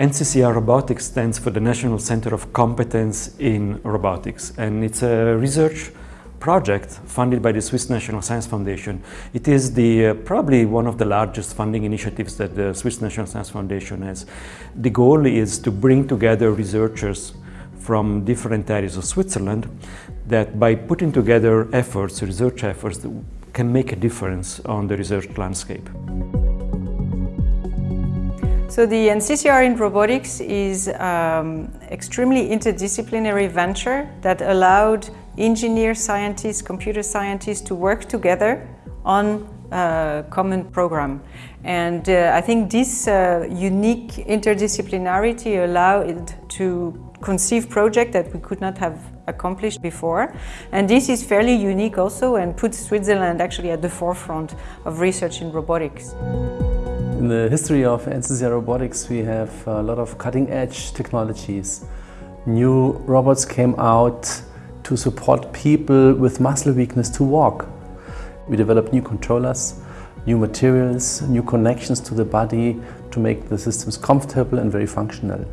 NCCR Robotics stands for the National Center of Competence in Robotics and it's a research project funded by the Swiss National Science Foundation. It is the uh, probably one of the largest funding initiatives that the Swiss National Science Foundation has. The goal is to bring together researchers from different areas of Switzerland that by putting together efforts, research efforts, can make a difference on the research landscape. So the NCCR in robotics is um, extremely interdisciplinary venture that allowed engineers, scientists, computer scientists to work together on a common program. And uh, I think this uh, unique interdisciplinarity allowed it to conceive project that we could not have accomplished before. And this is fairly unique also and puts Switzerland actually at the forefront of research in robotics. In the history of NCCR Robotics, we have a lot of cutting-edge technologies. New robots came out to support people with muscle weakness to walk. We developed new controllers, new materials, new connections to the body to make the systems comfortable and very functional.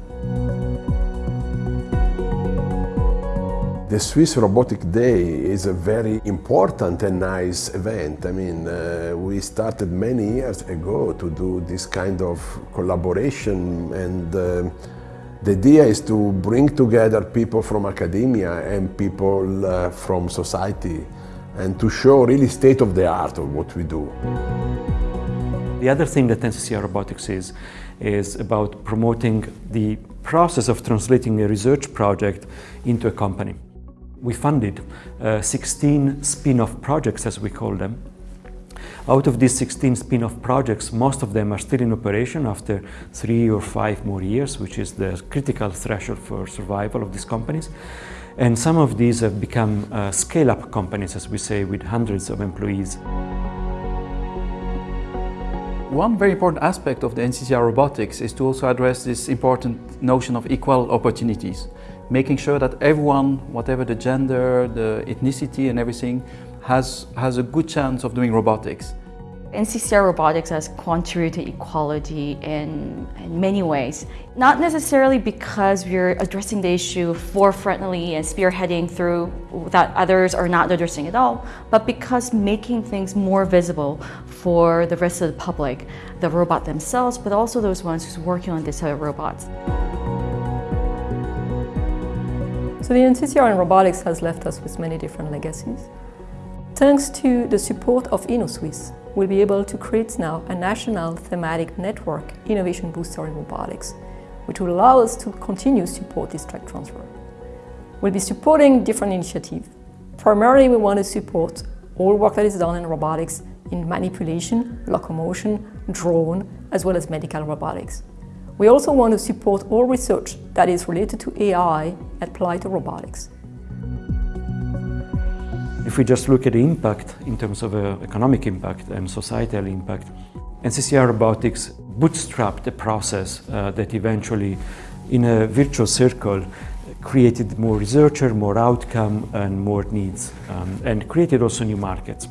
The Swiss Robotic Day is a very important and nice event. I mean, uh, we started many years ago to do this kind of collaboration and uh, the idea is to bring together people from academia and people uh, from society and to show really state of the art of what we do. The other thing that NCCR Robotics is, is about promoting the process of translating a research project into a company. We funded uh, 16 spin-off projects, as we call them. Out of these 16 spin-off projects, most of them are still in operation after three or five more years, which is the critical threshold for survival of these companies. And some of these have become uh, scale-up companies, as we say, with hundreds of employees. One very important aspect of the NCCR robotics is to also address this important notion of equal opportunities making sure that everyone, whatever the gender, the ethnicity and everything, has, has a good chance of doing robotics. NCCR Robotics has contributed to equality in, in many ways. Not necessarily because we're addressing the issue forefrontally and spearheading through that others are not addressing at all, but because making things more visible for the rest of the public, the robot themselves, but also those ones who's working on these robots. So the NCCR in robotics has left us with many different legacies. Thanks to the support of Innosuisse, we'll be able to create now a national thematic network innovation booster in robotics, which will allow us to continue support this tech transfer. We'll be supporting different initiatives. Primarily, we want to support all work that is done in robotics in manipulation, locomotion, drone, as well as medical robotics. We also want to support all research that is related to AI applied to robotics. If we just look at the impact in terms of uh, economic impact and societal impact, NCCR Robotics bootstrapped a process uh, that eventually, in a virtuous circle, created more researcher, more outcome and more needs, um, and created also new markets.